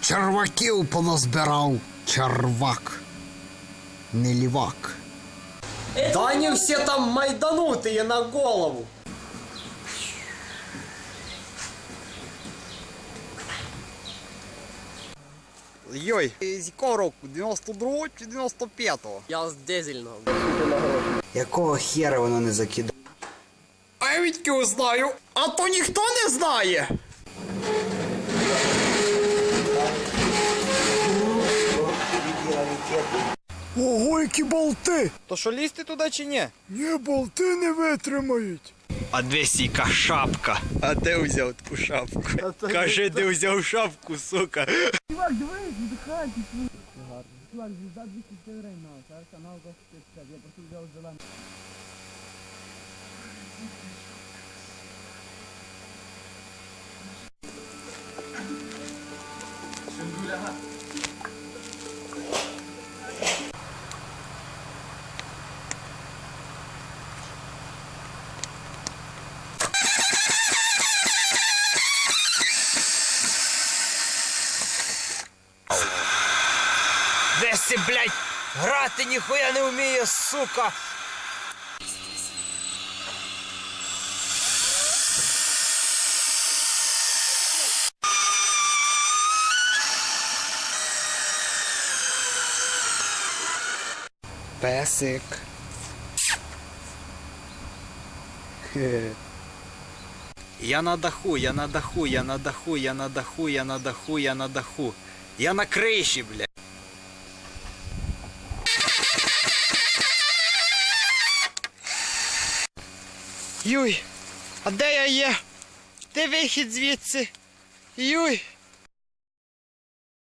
Черваків поназбирав. Червак. Не лівак. Да они все там майданутые на голову. Йой, з якого року? 92 чи 95-го? Я с дизельного. Якого хера воно не закидає? А я відки знаю, а то ніхто не знає. Ого, які болти! То що лізти туди чи ні? Ні, болти не витримають. А де сіка шапка? А де взяв таку шапку? Каже, де взяв шапку, сука. Десі, блядь, грати ніхуя не вміє, сука. Песик. Я на даху, я на даху, я на даху, я на даху, я на даху, я на даху. Я на криші, бля. Юй, а де я є? Де вихід звідси? Юй.